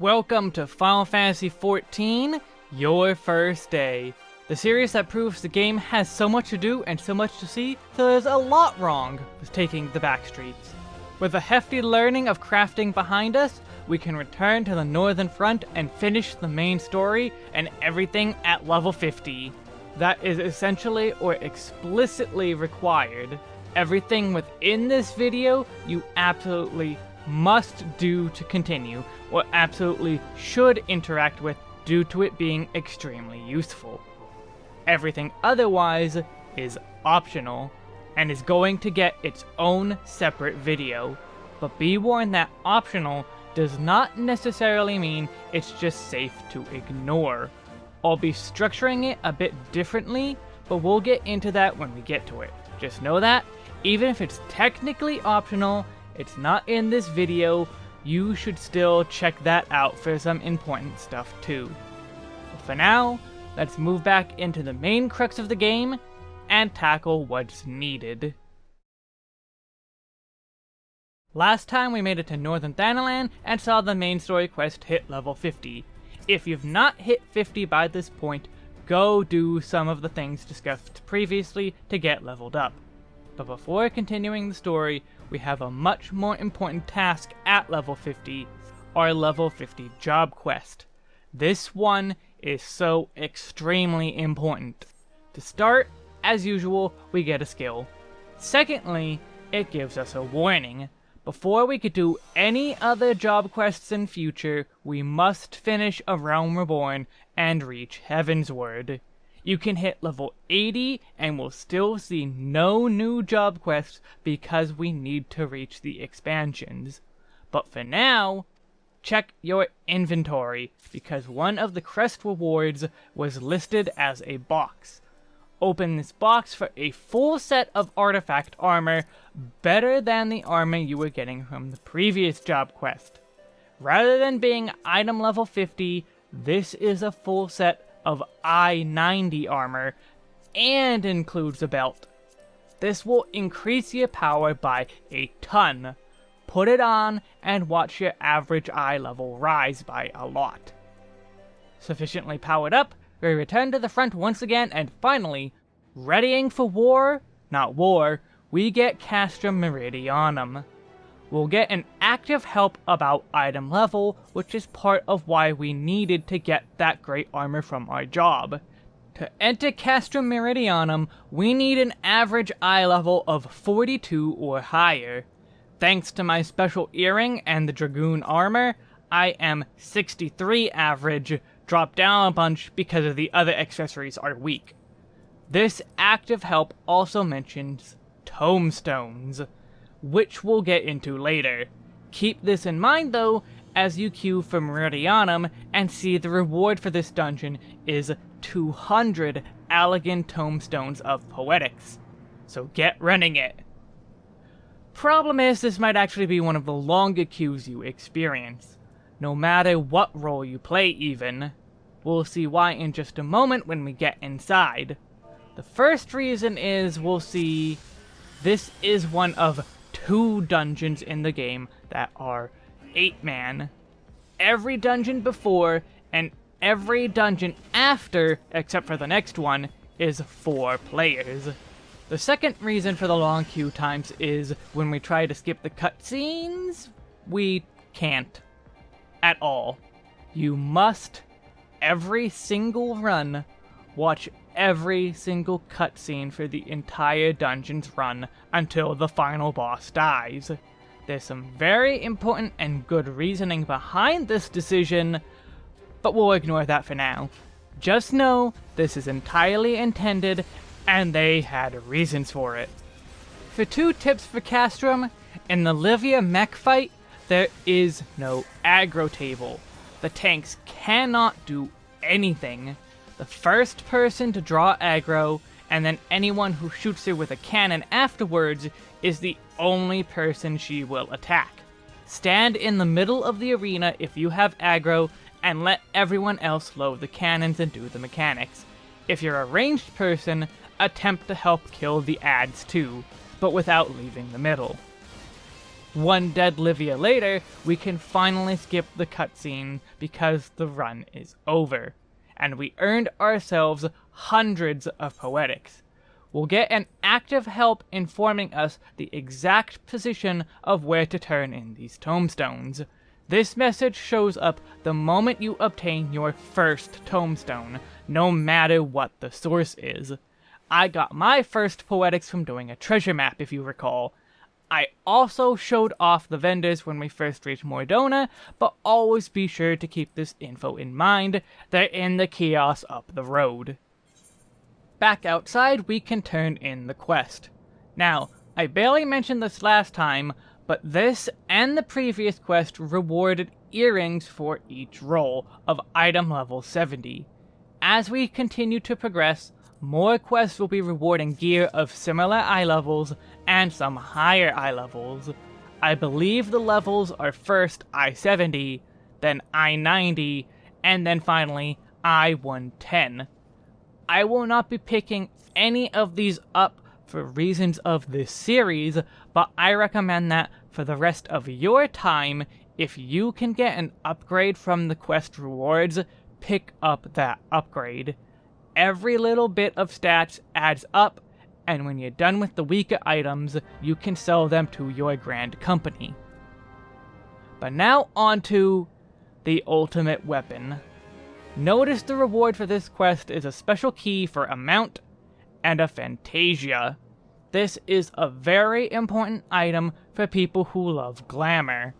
Welcome to Final Fantasy XIV, your first day. The series that proves the game has so much to do and so much to see, so there's a lot wrong with taking the back streets. With a hefty learning of crafting behind us, we can return to the Northern Front and finish the main story and everything at level 50. That is essentially or explicitly required. Everything within this video you absolutely must do to continue, or absolutely should interact with due to it being extremely useful. Everything otherwise is optional, and is going to get its own separate video, but be warned that optional does not necessarily mean it's just safe to ignore. I'll be structuring it a bit differently, but we'll get into that when we get to it. Just know that, even if it's technically optional, it's not in this video, you should still check that out for some important stuff too. But for now, let's move back into the main crux of the game and tackle what's needed. Last time we made it to Northern Thanalan and saw the main story quest hit level 50. If you've not hit 50 by this point, go do some of the things discussed previously to get leveled up. But before continuing the story, we have a much more important task at level 50, our level 50 job quest. This one is so extremely important. To start, as usual, we get a skill. Secondly, it gives us a warning. Before we could do any other job quests in future, we must finish A Realm Reborn and reach Heaven's Heavensward. You can hit level 80 and we'll still see no new job quests because we need to reach the expansions. But for now, check your inventory because one of the crest rewards was listed as a box. Open this box for a full set of artifact armor better than the armor you were getting from the previous job quest. Rather than being item level 50, this is a full set of I-90 armor and includes a belt. This will increase your power by a ton. Put it on and watch your average eye level rise by a lot. Sufficiently powered up, we return to the front once again and finally, readying for war, not war, we get Castrum Meridianum we'll get an active help about item level, which is part of why we needed to get that great armor from our job. To enter Castrum Meridianum, we need an average eye level of 42 or higher. Thanks to my special earring and the Dragoon armor, I am 63 average, dropped down a bunch because of the other accessories are weak. This active help also mentions tomestones which we'll get into later. Keep this in mind though, as you queue for Meridianum and see the reward for this dungeon is 200 Allagan Tomestones of Poetics. So get running it! Problem is, this might actually be one of the longer queues you experience. No matter what role you play even. We'll see why in just a moment when we get inside. The first reason is we'll see this is one of two dungeons in the game that are 8-man. Every dungeon before and every dungeon after, except for the next one, is 4 players. The second reason for the long queue times is when we try to skip the cutscenes, we can't. At all. You must, every single run, watch every single cutscene for the entire dungeon's run until the final boss dies. There's some very important and good reasoning behind this decision, but we'll ignore that for now. Just know this is entirely intended, and they had reasons for it. For two tips for Castrum, in the Livia mech fight, there is no aggro table. The tanks cannot do anything the first person to draw aggro, and then anyone who shoots her with a cannon afterwards is the only person she will attack. Stand in the middle of the arena if you have aggro, and let everyone else load the cannons and do the mechanics. If you're a ranged person, attempt to help kill the ads too, but without leaving the middle. one dead Livia later, we can finally skip the cutscene because the run is over. And we earned ourselves hundreds of poetics. We'll get an active help informing us the exact position of where to turn in these tomestones. This message shows up the moment you obtain your first tomestone, no matter what the source is. I got my first poetics from doing a treasure map, if you recall. I also showed off the vendors when we first reached Mor Dhona, but always be sure to keep this info in mind. They're in the kiosk up the road. Back outside, we can turn in the quest. Now, I barely mentioned this last time, but this and the previous quest rewarded earrings for each role of item level 70. As we continue to progress, more quests will be rewarding gear of similar eye levels and some higher eye levels. I believe the levels are first I-70, then I-90, and then finally I-110. I will not be picking any of these up for reasons of this series, but I recommend that for the rest of your time, if you can get an upgrade from the quest rewards, pick up that upgrade every little bit of stats adds up, and when you're done with the weaker items, you can sell them to your grand company. But now on to the ultimate weapon. Notice the reward for this quest is a special key for a mount and a Fantasia. This is a very important item for people who love glamour.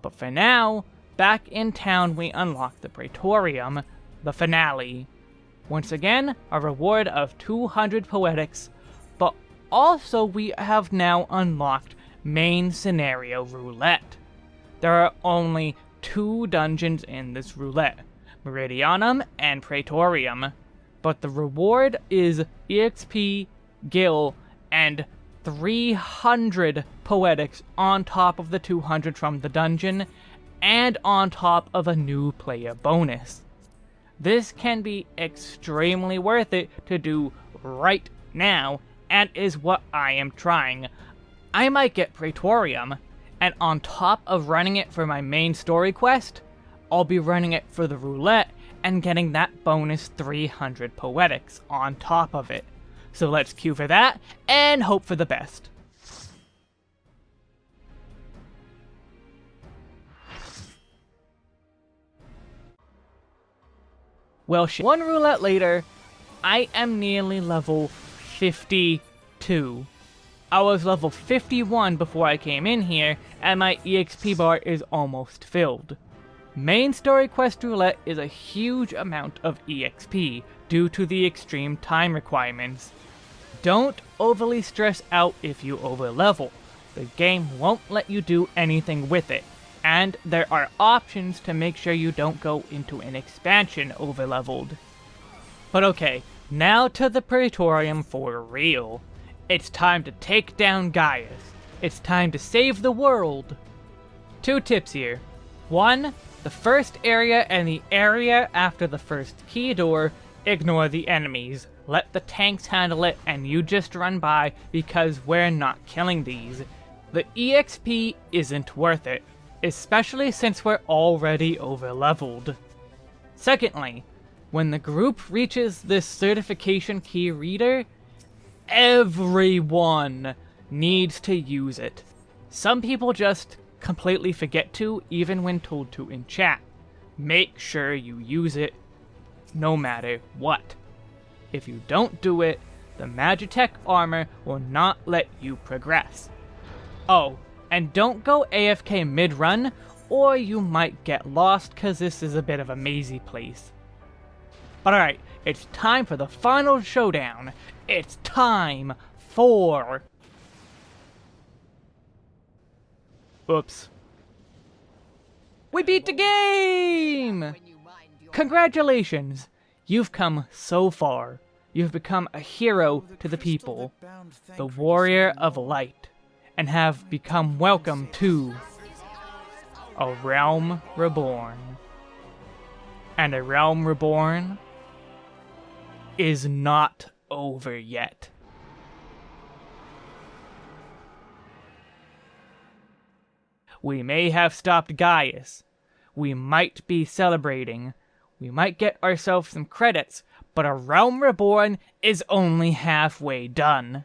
But for now, back in town we unlock the Praetorium, the finale. Once again, a reward of 200 poetics, also we have now unlocked main scenario roulette. There are only two dungeons in this roulette, Meridianum and Praetorium, but the reward is EXP, Gil, and 300 poetics on top of the 200 from the dungeon, and on top of a new player bonus. This can be extremely worth it to do right now, and is what I am trying. I might get Praetorium, and on top of running it for my main story quest, I'll be running it for the roulette and getting that bonus 300 poetics on top of it. So let's queue for that, and hope for the best. Well, one roulette later, I am nearly level 52. I was level 51 before I came in here, and my EXP bar is almost filled. Main story quest roulette is a huge amount of EXP, due to the extreme time requirements. Don't overly stress out if you overlevel. The game won't let you do anything with it and there are options to make sure you don't go into an expansion overleveled. But okay, now to the Praetorium for real. It's time to take down Gaius. It's time to save the world. Two tips here. One, the first area and the area after the first key door, ignore the enemies. Let the tanks handle it and you just run by because we're not killing these. The EXP isn't worth it especially since we're already over leveled. Secondly, when the group reaches this certification key reader, everyone needs to use it. Some people just completely forget to, even when told to in chat. Make sure you use it, no matter what. If you don't do it, the Magitek armor will not let you progress. Oh, and don't go AFK mid-run, or you might get lost because this is a bit of a mazy place. Alright, it's time for the final showdown. It's time for... Oops. We beat the game! Congratulations! You've come so far. You've become a hero to the people. The warrior of light and have become welcome to a realm reborn. And a realm reborn is not over yet. We may have stopped Gaius. We might be celebrating. We might get ourselves some credits, but A Realm Reborn is only halfway done.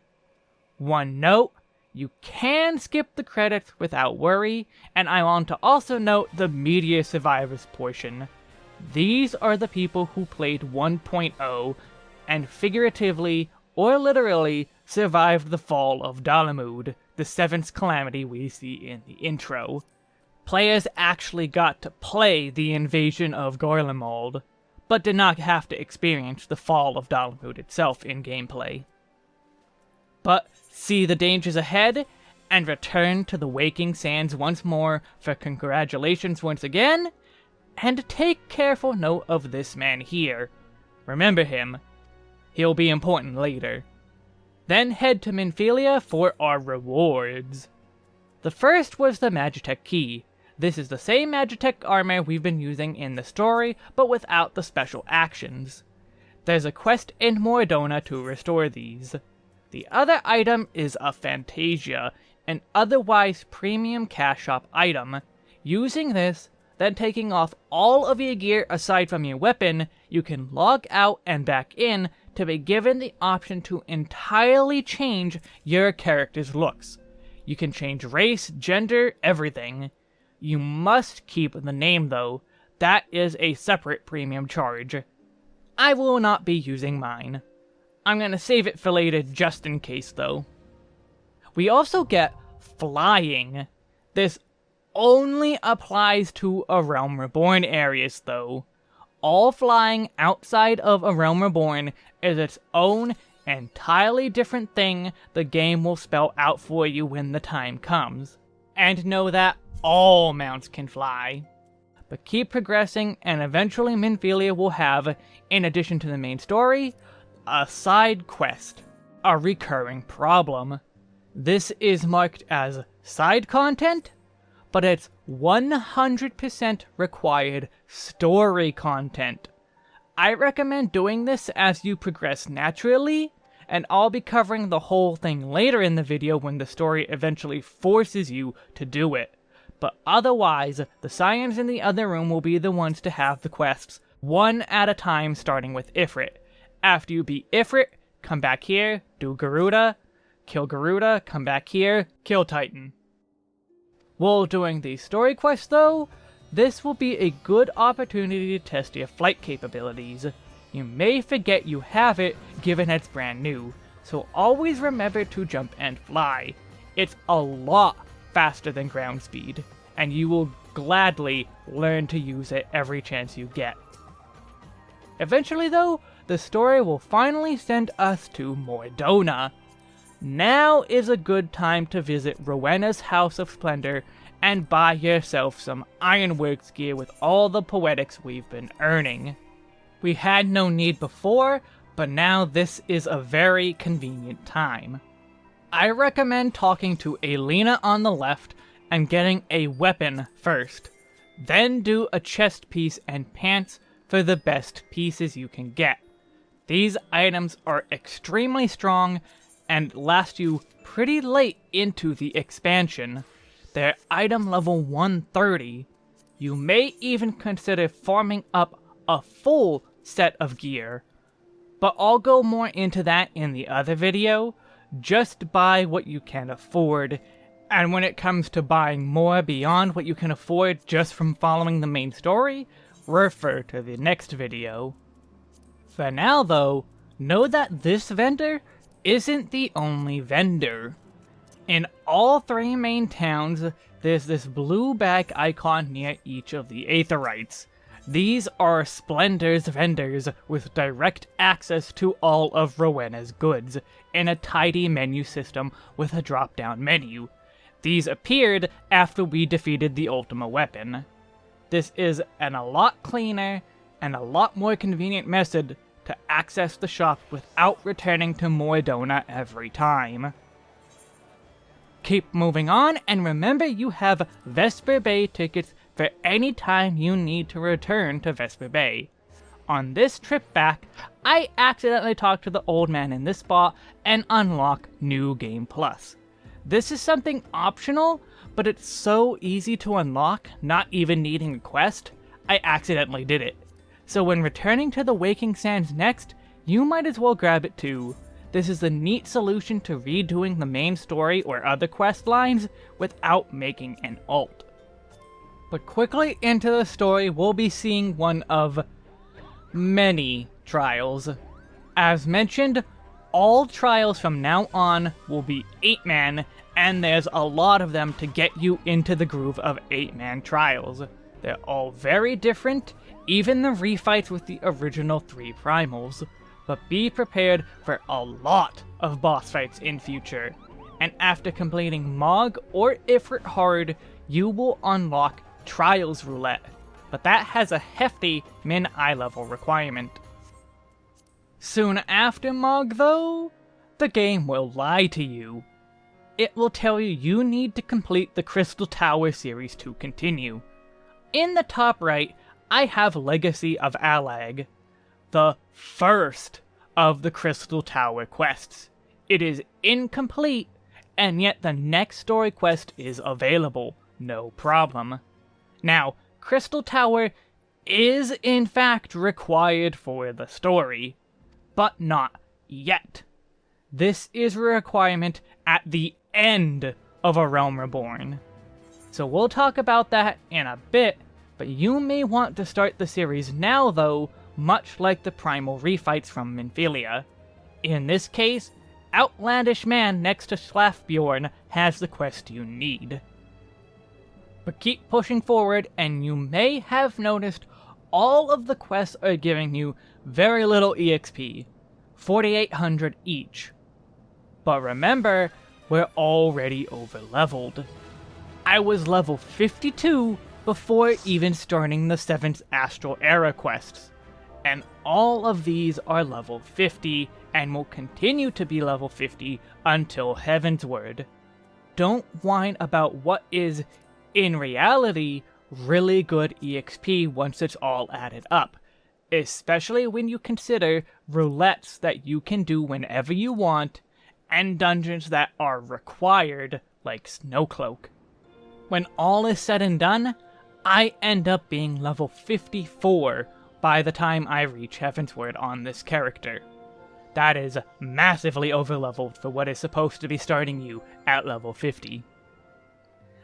One note, you can skip the credits without worry, and I want to also note the Meteor Survivors portion. These are the people who played 1.0 and figuratively or literally survived the fall of Dalamud, the seventh calamity we see in the intro. Players actually got to play the invasion of Garlemald, but did not have to experience the fall of Dalamud itself in gameplay. But see the dangers ahead, and return to the Waking Sands once more for congratulations once again, and take careful note of this man here. Remember him. He'll be important later. Then head to Minfilia for our rewards. The first was the Magitek Key. This is the same Magitek armor we've been using in the story, but without the special actions. There's a quest in Mor to restore these. The other item is a Fantasia, an otherwise premium cash shop item. Using this, then taking off all of your gear aside from your weapon, you can log out and back in to be given the option to entirely change your character's looks. You can change race, gender, everything. You must keep the name though, that is a separate premium charge. I will not be using mine. I'm gonna save it for later just in case though. We also get flying. This only applies to A Realm Reborn areas though. All flying outside of A Realm Reborn is its own entirely different thing the game will spell out for you when the time comes. And know that all mounts can fly. But keep progressing and eventually Minfilia will have, in addition to the main story, a side quest, a recurring problem. This is marked as side content, but it's 100% required story content. I recommend doing this as you progress naturally, and I'll be covering the whole thing later in the video when the story eventually forces you to do it. But otherwise, the Scions in the other room will be the ones to have the quests, one at a time starting with Ifrit. After you beat Ifrit, come back here, do Garuda, kill Garuda, come back here, kill Titan. While doing the story quest though, this will be a good opportunity to test your flight capabilities. You may forget you have it given it's brand new, so always remember to jump and fly. It's a lot faster than ground speed, and you will gladly learn to use it every chance you get. Eventually though, the story will finally send us to Mor Dhona. Now is a good time to visit Rowena's House of Splendor and buy yourself some Ironworks gear with all the poetics we've been earning. We had no need before, but now this is a very convenient time. I recommend talking to Elena on the left and getting a weapon first. Then do a chest piece and pants for the best pieces you can get. These items are extremely strong and last you pretty late into the expansion. They're item level 130. You may even consider farming up a full set of gear. But I'll go more into that in the other video. Just buy what you can afford. And when it comes to buying more beyond what you can afford just from following the main story, refer to the next video. For now though, know that this vendor isn't the only vendor. In all three main towns, there's this blue bag icon near each of the Aetherytes. These are Splendor's vendors with direct access to all of Rowena's goods, in a tidy menu system with a drop-down menu. These appeared after we defeated the Ultima weapon. This is an a lot cleaner and a lot more convenient method to access the shop without returning to Mor Dhona every time. Keep moving on, and remember you have Vesper Bay tickets for any time you need to return to Vesper Bay. On this trip back, I accidentally talked to the old man in this spot and unlock New Game Plus. This is something optional, but it's so easy to unlock, not even needing a quest, I accidentally did it. So when returning to the Waking Sands next, you might as well grab it too. This is a neat solution to redoing the main story or other quest lines without making an alt. But quickly into the story, we'll be seeing one of many trials. As mentioned, all trials from now on will be 8-man, and there's a lot of them to get you into the groove of 8-man trials. They're all very different, even the refights with the original three primals. But be prepared for a lot of boss fights in future. And after completing Mog or Ifrit Hard, you will unlock Trials Roulette, but that has a hefty min eye level requirement. Soon after Mog though, the game will lie to you. It will tell you you need to complete the Crystal Tower series to continue. In the top right, I have Legacy of Allag, the first of the Crystal Tower quests. It is incomplete, and yet the next story quest is available, no problem. Now, Crystal Tower is in fact required for the story, but not yet. This is a requirement at the end of A Realm Reborn. So we'll talk about that in a bit, but you may want to start the series now though, much like the primal refights from Minfilia. In this case, Outlandish Man next to Slafborn has the quest you need. But keep pushing forward, and you may have noticed all of the quests are giving you very little EXP, 4800 each. But remember, we're already over leveled. I was level 52 before even starting the 7th Astral Era quests, and all of these are level 50 and will continue to be level 50 until Heavensward. Don't whine about what is in reality, really good EXP once it's all added up. Especially when you consider roulettes that you can do whenever you want, and dungeons that are required, like Snowcloak. When all is said and done, I end up being level 54 by the time I reach Heavensward on this character. That is massively overleveled for what is supposed to be starting you at level 50.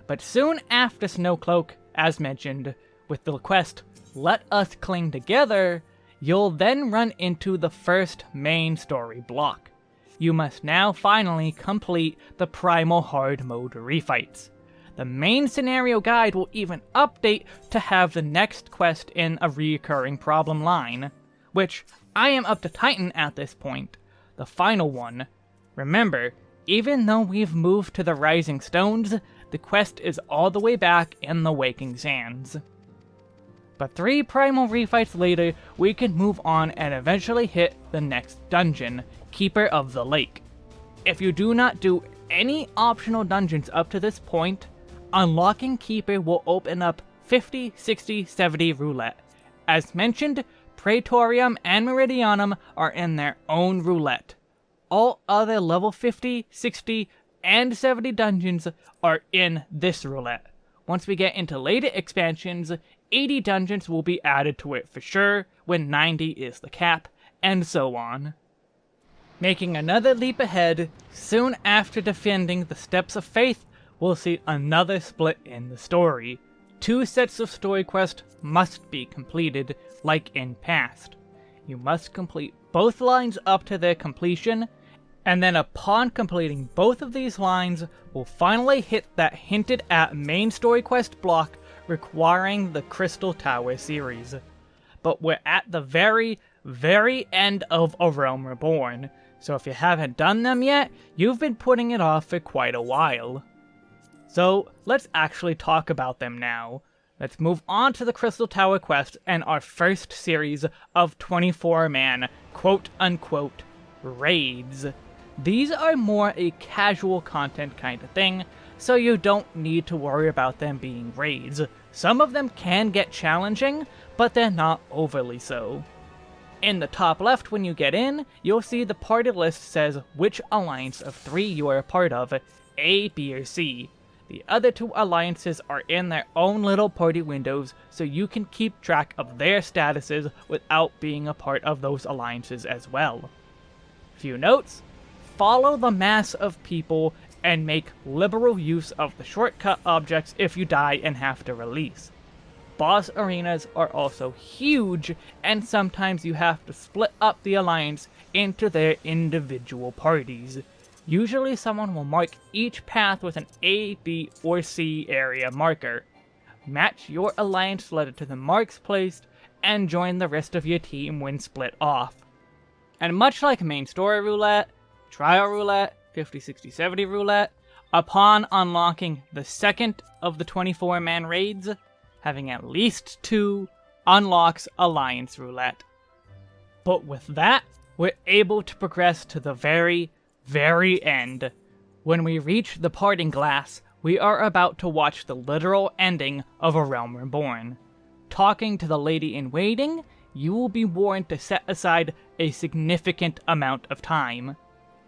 But soon after Snowcloak, as mentioned, with the quest Let Us Cling Together, you'll then run into the first main story block. You must now finally complete the Primal Hard Mode refights. The main scenario guide will even update to have the next quest in a reoccurring problem line, which I am up to Titan at this point, the final one. Remember, even though we've moved to the Rising Stones, the quest is all the way back in the Waking Sands. But three primal refights later, we can move on and eventually hit the next dungeon, Keeper of the Lake. If you do not do any optional dungeons up to this point, unlocking Keeper will open up 50, 60, 70 roulette. As mentioned, Praetorium and Meridianum are in their own roulette. All other level 50, 60, and 70 dungeons are in this roulette. Once we get into later expansions, 80 dungeons will be added to it for sure, when 90 is the cap, and so on. Making another leap ahead, soon after defending the Steps of Faith, we'll see another split in the story. Two sets of story quests must be completed, like in past. You must complete both lines up to their completion, and then upon completing both of these lines, we'll finally hit that hinted at main story quest block requiring the Crystal Tower series. But we're at the very, very end of A Realm Reborn, so if you haven't done them yet, you've been putting it off for quite a while. So let's actually talk about them now. Let's move on to the Crystal Tower quest and our first series of 24-man quote-unquote raids. These are more a casual content kind of thing, so you don't need to worry about them being raids. Some of them can get challenging, but they're not overly so. In the top left when you get in, you'll see the party list says which alliance of three you are a part of, A, B, or C. The other two alliances are in their own little party windows, so you can keep track of their statuses without being a part of those alliances as well. Few notes, follow the mass of people and make liberal use of the shortcut objects if you die and have to release. Boss arenas are also huge, and sometimes you have to split up the alliance into their individual parties. Usually someone will mark each path with an A, B, or C area marker. Match your alliance letter to the marks placed, and join the rest of your team when split off. And much like main story roulette, trial roulette, 50, 60, 70 roulette, upon unlocking the second of the 24-man raids, having at least two unlocks Alliance Roulette. But with that, we're able to progress to the very, very end. When we reach the parting glass, we are about to watch the literal ending of A Realm Reborn. Talking to the lady in waiting, you will be warned to set aside a significant amount of time.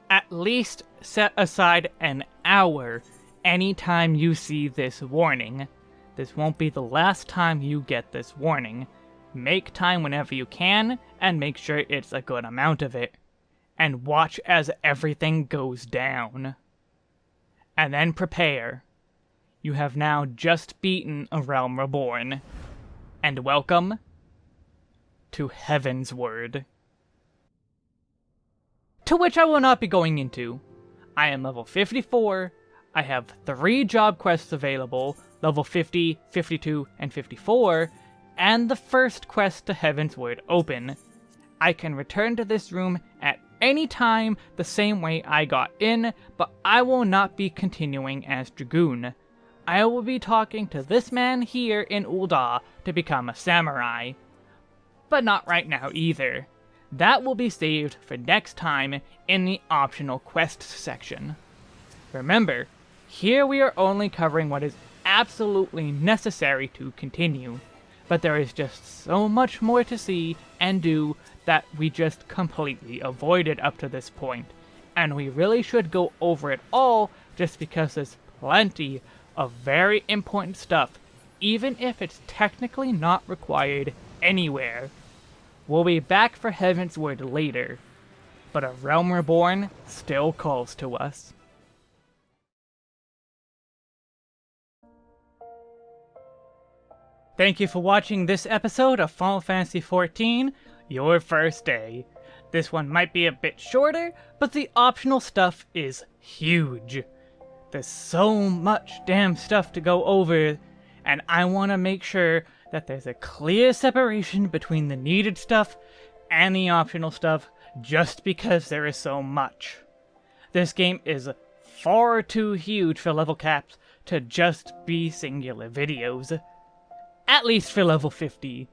At least set aside an hour anytime you see this warning. This won't be the last time you get this warning. Make time whenever you can, and make sure it's a good amount of it. And watch as everything goes down. And then prepare. You have now just beaten a Realm Reborn. And welcome to Heavensward. To which I will not be going into. I am level 54, I have 3 job quests available, level 50, 52, and 54, and the first quest to Heavensward open. I can return to this room at any time the same way I got in, but I will not be continuing as Dragoon. I will be talking to this man here in Ul'dah to become a samurai. But not right now either. That will be saved for next time in the optional quests section. Remember, here we are only covering what is absolutely necessary to continue but there is just so much more to see and do that we just completely avoided up to this point. And we really should go over it all just because there's plenty of very important stuff, even if it's technically not required anywhere. We'll be back for Heavensward later, but a Realm Reborn still calls to us. Thank you for watching this episode of Final Fantasy XIV, Your First Day. This one might be a bit shorter, but the optional stuff is huge. There's so much damn stuff to go over, and I want to make sure that there's a clear separation between the needed stuff and the optional stuff just because there is so much. This game is far too huge for level caps to just be singular videos at least for level 50.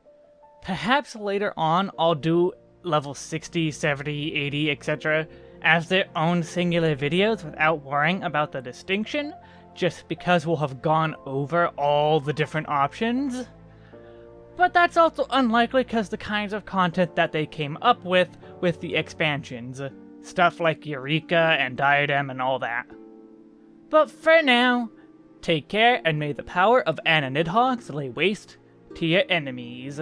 Perhaps later on I'll do level 60, 70, 80, etc. as their own singular videos without worrying about the distinction, just because we'll have gone over all the different options. But that's also unlikely because the kinds of content that they came up with with the expansions. Stuff like Eureka and Diadem and all that. But for now, Take care, and may the power of Anna Nidhogg lay waste to your enemies.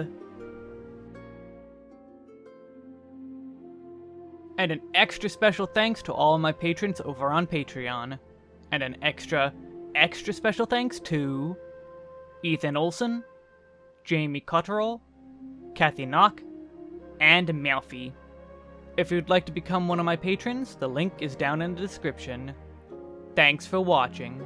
And an extra special thanks to all my patrons over on Patreon. And an extra, extra special thanks to Ethan Olson, Jamie Cotterell, Kathy Knock, and Malfi. If you'd like to become one of my patrons, the link is down in the description. Thanks for watching.